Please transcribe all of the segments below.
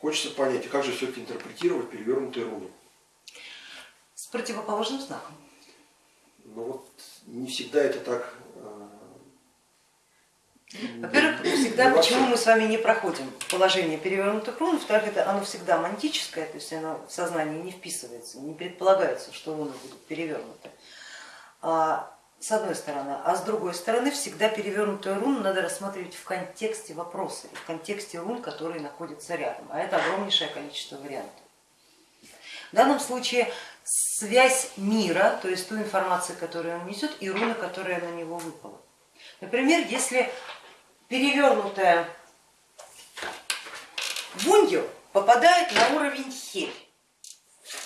Хочется понять, а как же все-таки интерпретировать перевернутые руны? С противоположным знаком. Ну вот не всегда это так во-первых, всегда почему мы с вами не проходим положение перевернутых рун, во-вторых, это оно всегда мантическое, то есть оно в сознание не вписывается, не предполагается, что руны будут перевернуты. А, с одной стороны, а с другой стороны, всегда перевернутую руну надо рассматривать в контексте вопроса, в контексте рун, которые находятся рядом, а это огромнейшее количество вариантов. В данном случае связь мира, то есть ту информацию, которую он несет, и руна, которая на него выпала. Например, если перевернутая вунью попадает на уровень хель.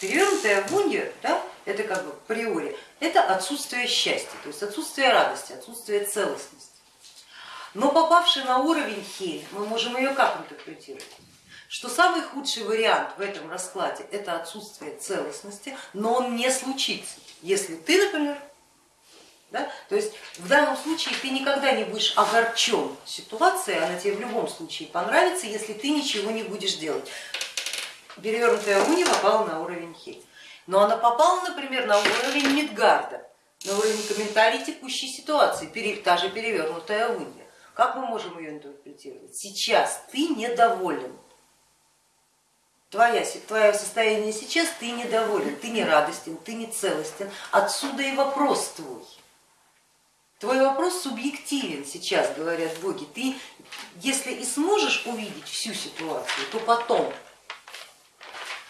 Перевернутая вунью, да, это как бы приори, это отсутствие счастья, то есть отсутствие радости, отсутствие целостности. Но попавший на уровень хель, мы можем ее как интерпретировать? Что самый худший вариант в этом раскладе это отсутствие целостности, но он не случится, если ты, например, да? То есть в данном случае ты никогда не будешь огорчен ситуацией, она тебе в любом случае понравится, если ты ничего не будешь делать. Перевернутая уни попала на уровень хель, но она попала, например, на уровень Мидгарда, на уровень комментарий текущей ситуации, та же перевернутая уния. Как мы можем ее интерпретировать? Сейчас ты недоволен. Твоя, твое состояние сейчас, ты недоволен, ты не радостен, ты не целостен. Отсюда и вопрос твой. Твой вопрос субъективен сейчас, говорят боги. Ты, если и сможешь увидеть всю ситуацию, то потом,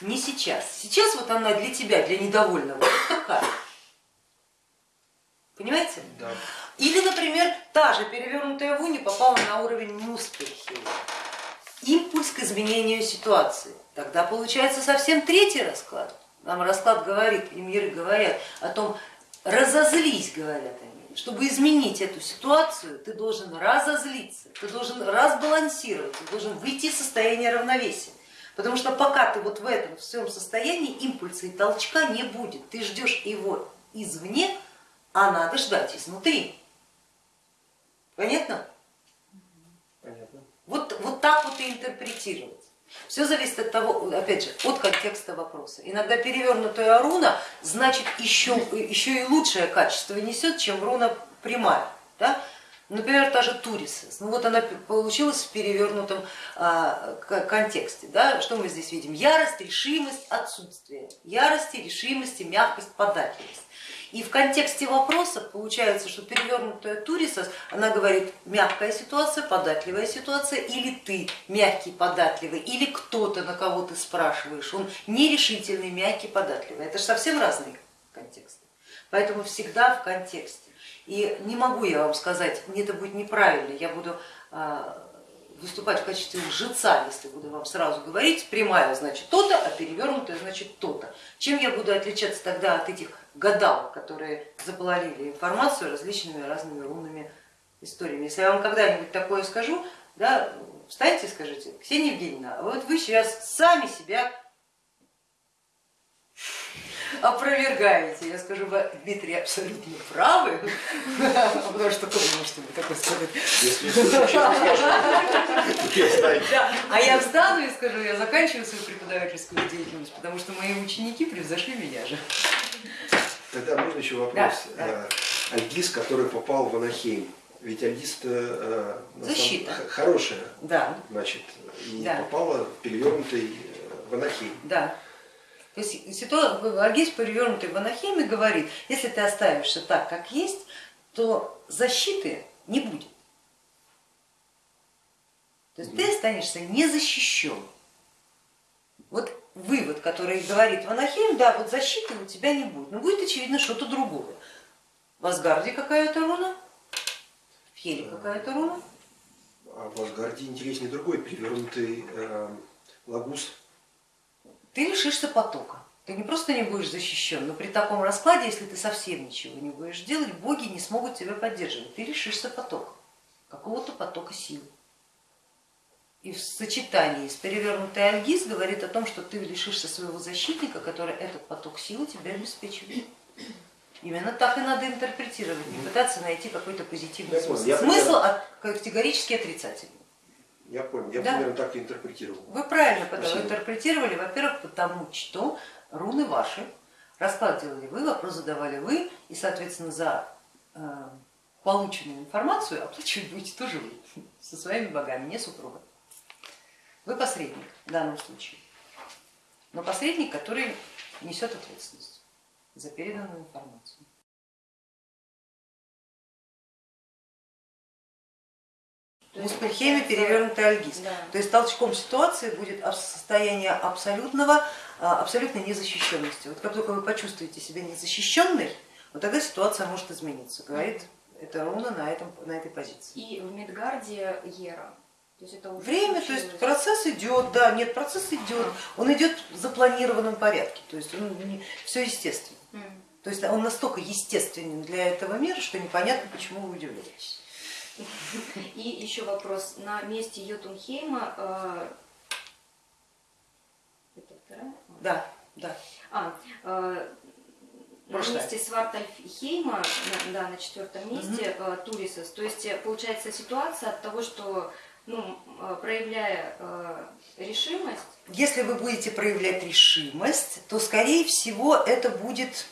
не сейчас. Сейчас вот она для тебя, для недовольного, вот такая. Понимаете? Да. Или, например, та же перевернутая вуни попала на уровень Муспельхея. Импульс к изменению ситуации. Тогда получается совсем третий расклад. Нам расклад говорит, и миры говорят о том, разозлись, говорят они чтобы изменить эту ситуацию, ты должен разозлиться, ты должен разбалансировать, ты должен выйти из состояния равновесия. Потому что пока ты вот в этом всем состоянии, импульса и толчка не будет. Ты ждешь его извне, а надо ждать изнутри. Понятно? Понятно. Вот, вот так вот и интерпретировать. Все зависит от того, опять же, от контекста вопроса. Иногда перевернутая руна значит еще, еще и лучшее качество несет, чем руна прямая. Да? Например, та же Турисес, ну вот она получилась в перевернутом а, контексте. Да? Что мы здесь видим? Ярость, решимость, отсутствие. Ярости, решимости, мягкость, податливость. И в контексте вопроса получается, что перевернутая Турисас, она говорит мягкая ситуация, податливая ситуация, или ты мягкий, податливый, или кто-то, на кого ты спрашиваешь, он нерешительный, мягкий, податливый. Это же совсем разные контексты. Поэтому всегда в контексте. И не могу я вам сказать, это будет неправильно, я буду а, выступать в качестве лжеца, если буду вам сразу говорить, прямая значит то-то, а перевернутая значит то-то. Чем я буду отличаться тогда от этих гадалок, которые заполонили информацию различными разными рунными историями? Если я вам когда-нибудь такое скажу, да, встаньте и скажите, Ксения Евгеньевна, а вот вы сейчас сами себя опровергаете. Я скажу, вы, Дмитрий, абсолютно правы, потому что кто может мне такое сказать? А я встану и скажу, я заканчиваю свою преподавательскую деятельность, потому что мои ученики превзошли меня же. Тогда можно еще вопрос. Да, Альгиз, который попал в Анахейм, ведь Альгиз э, Защита. хорошая, да. значит, и да. попала в перевернутый э, в Анахейм. Да. То есть ситуация, Аргиз перевернутый в анахеме говорит, если ты оставишься так, как есть, то защиты не будет. То есть ты останешься незащищен. Вот вывод, который говорит Ванахим, да, вот защиты у тебя не будет, но будет очевидно что-то другое. В Асгарде какая-то руна, в Хеле какая-то руна. А в Асгарде интереснее другой, перевернутый э, лагус ты лишишься потока. Ты не просто не будешь защищен, но при таком раскладе, если ты совсем ничего не будешь делать, боги не смогут тебя поддерживать. Ты лишишься потока, какого-то потока сил. И в сочетании с перевернутой альгиз говорит о том, что ты лишишься своего защитника, который этот поток силы тебя обеспечивает. Именно так и надо интерпретировать, не пытаться найти какой-то позитивный смысл, смысл категорически отрицательный. Я понял, я Да. примерно так и интерпретировал. Вы правильно Спасибо. интерпретировали, во-первых, потому что руны ваши, расклад делали вы, вопрос задавали вы, и, соответственно, за э, полученную информацию оплачивать будете тоже вы, со своими богами, не супруга. Вы посредник в данном случае, но посредник, который несет ответственность за переданную информацию. То есть, перевернутый альгиз. Да. То есть толчком ситуации будет состояние абсолютного, а, абсолютной незащищенности. Вот как только вы почувствуете себя незащищенной, вот тогда ситуация может измениться, говорит эта руна на, этом, на этой позиции. И в Медгарде Ера. То есть это уже Время, то случилось. есть процесс идет, да, нет, процесс идет, он идет в запланированном порядке, то есть все естественно. То есть он настолько естественен для этого мира, что непонятно, почему вы удивляетесь. И еще вопрос. На месте Йотунхейма... э, Это вторая? Да, да. А, э, на месте Свартальфхейма, на, да, на четвертом месте э, Турисос. То есть э, получается ситуация от того, что ну, э, проявляя э, решимость, Если вы будете проявлять решимость, то скорее всего это будет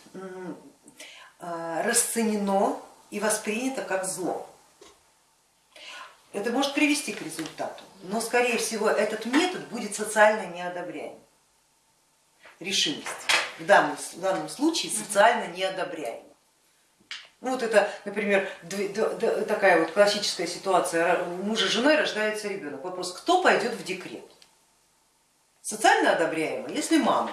а, расценено и воспринято как зло. Это может привести к результату, но скорее всего этот метод будет социально неодобряем. Решимость в данном, в данном случае социально неодобряема. Ну вот это, например, такая вот классическая ситуация, у мужа с женой рождается ребенок. Вопрос, кто пойдет в декрет? Социально одобряемо, если мама,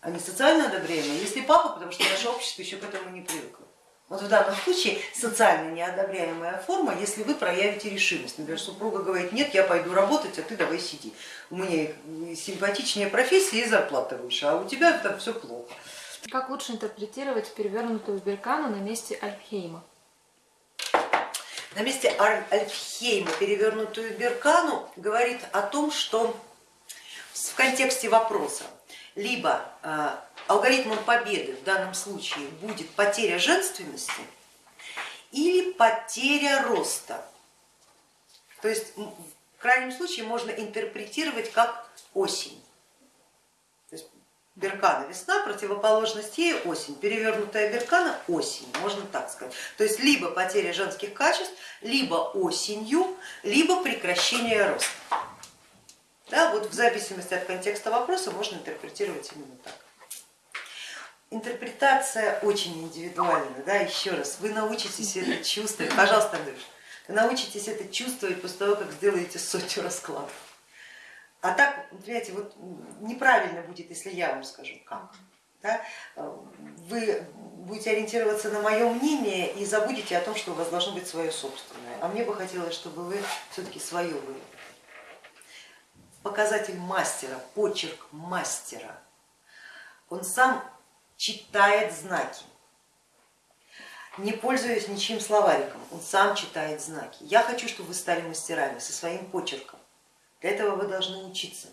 а не социально одобряемо, если папа, потому что наше общество еще к этому не привыкло. Вот в данном случае социально неодобряемая форма, если вы проявите решимость. Например, супруга говорит, нет, я пойду работать, а ты давай сиди. У меня симпатичнее профессия и зарплата выше, а у тебя там все плохо. Как лучше интерпретировать перевернутую беркану на месте Альфхейма? На месте Альфхейма перевернутую беркану говорит о том, что в контексте вопроса либо э, алгоритмом победы в данном случае будет потеря женственности или потеря роста. То есть в крайнем случае можно интерпретировать как осень. То есть Беркана весна, противоположность ей осень, перевернутая беркана осень, можно так сказать. То есть либо потеря женских качеств, либо осенью, либо прекращение роста. Да, вот в зависимости от контекста вопроса можно интерпретировать именно так. Интерпретация очень индивидуальна, да, еще раз, вы научитесь это чувствовать, пожалуйста, Андрюш, вы научитесь это чувствовать после того, как сделаете сотню раскладов. А так, понимаете, вот неправильно будет, если я вам скажу как. Да? Вы будете ориентироваться на мое мнение и забудете о том, что у вас должно быть свое собственное. А мне бы хотелось, чтобы вы все-таки свое вывели. Показатель мастера, почерк мастера, он сам читает знаки, не пользуясь ничьим словариком, он сам читает знаки. Я хочу, чтобы вы стали мастерами со своим почерком. Для этого вы должны учиться.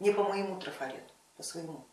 Не по моему трафарету, по своему.